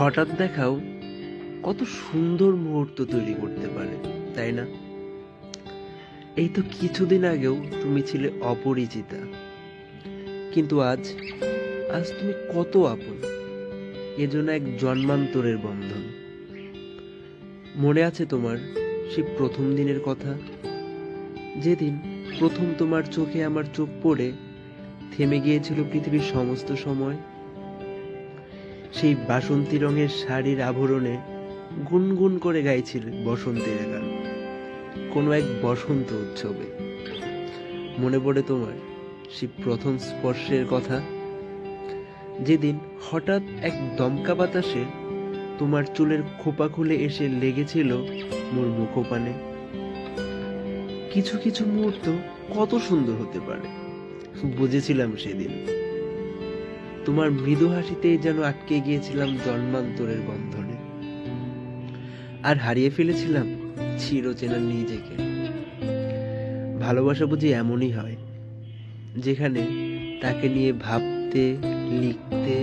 হঠাৎ দেখাও কত সুন্দর মুহূর্ত তৈরি করতে পারে, তাই না? এই তো কিছুদিন আগেও তুমি ছিলে অপরিচিতা। কিন্তু আজ আজ তুমি কত আপন। এজন্য এক জন্মান্তরের বন্ধন। মনে আছে তোমার সেই প্রথম দিনের কথা? যেদিন প্রথম তোমার চোখে আমার চোখ পড়ে, থেমে গিয়েছিল পৃথিবীর সমস্ত সময়। সেই বাসন্তী রঙের শাড়ির আভরণে গুনগুন করে গাইছিলে বসন্তের গান কোনো এক বসন্ত উৎসবে। মনে পড়ে তোমার সেই প্রথম স্পর্শের কথা? যেদিন হঠাৎ এক দমকা বাতাসে তোমার চুলের খোপা খুলে এসে লেগেছিল মোর মুখোপানে। কিছু কিছু মুহূর্ত কত সুন্দর হতে পারে, বুঝেছিলাম সেদিন। তোমার মৃদু হাসিতেই যেন আটকে গিয়েছিলাম জন্মান্তরের বন্ধনে। আর হারিয়ে ফেলেছিলাম চিরচেনা নিজেকে। ভালোবাসা বুঝি এমনই হয়, যেখানে তাকে নিয়ে ভাবতে, লিখতে,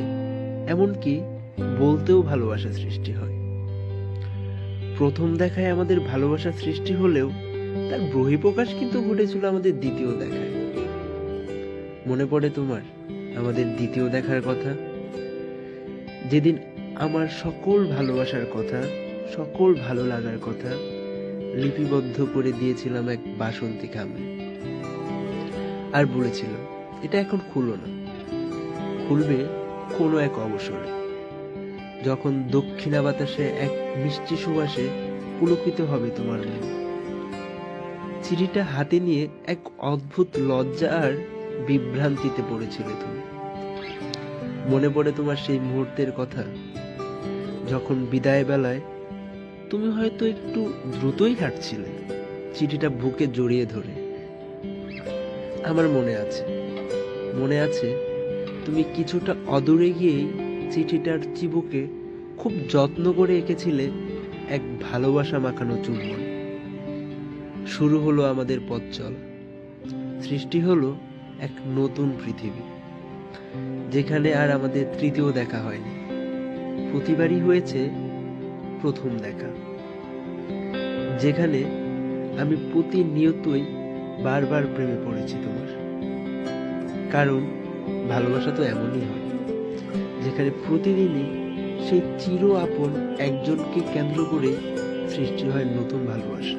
এমনকি বলতেও ভালোবাসা সৃষ্টি হয়। প্রথম দেখায় আমাদের ভালোবাসা সৃষ্টি হলেও তার বহিঃপ্রকাশ কিন্তু ঘটেছিল আমাদের দ্বিতীয় দেখায়। মনে পড়ে তোমার আমাদের দ্বিতীয় দেখার কথা। যেদিন আমার সকল ভালোবাসার কথা, সকল ভালো লাগার কথা লিপিবদ্ধ করে দিয়েছিলাম এক বাসন্তী খামে আর বলেছিল, এটা এখন খুলো না। খুলবে কোনো এক অবসরে। যখন দক্ষিণা বাতাসে এক মিষ্টি সুবাসে পুলকিত হবে তোমার মন। চিঠিটা হাতে নিয়ে এক অদ্ভুত লজ্জা আর বিভ্রান্তিতে পড়েছিলে তুমি। মনে পড়ে তোমার সেই মুহূর্তের কথা, যখন বিদায় বেলায় তুমি হয়তো একটু দ্রুতই হাঁটছিলে, চিঠিটা বুকে জড়িয়ে ধরে। আমার মনে আছে মনে আছে তুমি কিছুটা অদূরে গিয়েই চিঠিটার চিবুকে খুব যত্ন করে এঁকেছিলে এক ভালোবাসা মাখানো চুম্বন। শুরু হলো আমাদের পথ চলা সৃষ্টি হলো এক নতুন পৃথিবী, যেখানে আর আমাদের তৃতীয় দেখা হয়নি। প্রতিবারই হয়েছে প্রথম দেখা, যেখানে আমি প্রতিনিয়তই বারবার প্রেমে পড়েছি তোমার। কারণ ভালোবাসা তো এমনই হয়, যেখানে প্রতিদিনই সেই চির আপন একজনকে কেন্দ্র করে সৃষ্টি হয় নতুন ভালোবাসা।